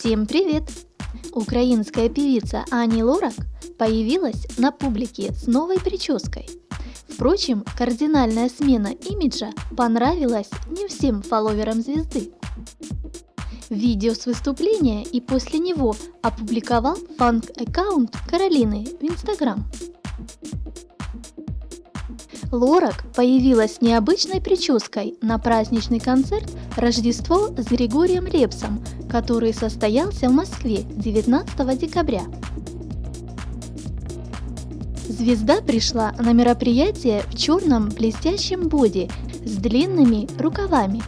Всем привет! Украинская певица Ани Лорак появилась на публике с новой прической. Впрочем, кардинальная смена имиджа понравилась не всем фолловерам звезды. Видео с выступления и после него опубликовал фанк-аккаунт Каролины в Инстаграм. Лорак появилась с необычной прической на праздничный концерт «Рождество с Григорием Лепсом», который состоялся в Москве 19 декабря. Звезда пришла на мероприятие в черном блестящем боди с длинными рукавами.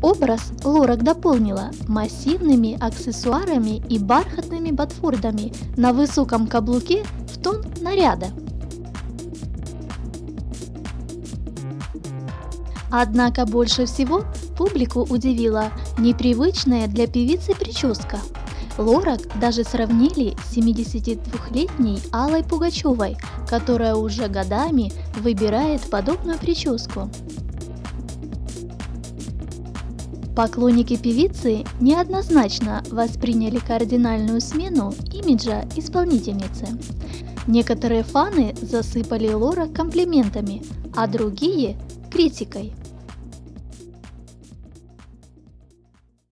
Образ Лорак дополнила массивными аксессуарами и бархатными ботфордами на высоком каблуке в тон наряда. Однако больше всего публику удивила непривычная для певицы прическа. Лорак даже сравнили с 72-летней Аллой Пугачевой, которая уже годами выбирает подобную прическу. Поклонники певицы неоднозначно восприняли кардинальную смену имиджа исполнительницы. Некоторые фаны засыпали Лора комплиментами, а другие – критикой.